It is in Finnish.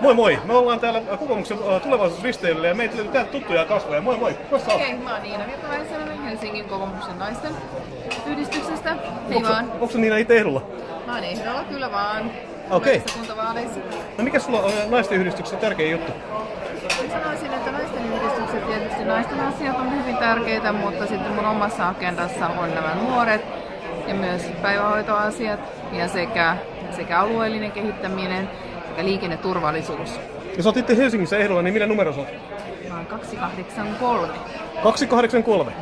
Moi moi! Me ollaan täällä kokoomuksen äh, tulevaisuusristeilyllä ja meitä löytyy täältä tuttuja kasvoja. Moi moi! Okei, okay, mä oon Niina Virtaväisälä Helsingin kokoomuksen naisten yhdistyksestä. Hei vaan. Onko Niina itse ehdolla? Mä oon ehdolla kyllä vaan. Okei. Kuntavaaleissa. No mikä sulla on äh, naisten yhdistyksessä tärkein juttu? Sanoisin, että naisten yhdistykset tietysti naisten asiat on hyvin tärkeitä, mutta sitten mun omassa agendassa on nämä nuoret ja myös päivähoitoasiat ja sekä, sekä alueellinen kehittäminen sekä liikenneturvallisuus. Ja sä oot itse Helsingissä ehdolla, niin millä numero sä oot? Mä oon 283. 283.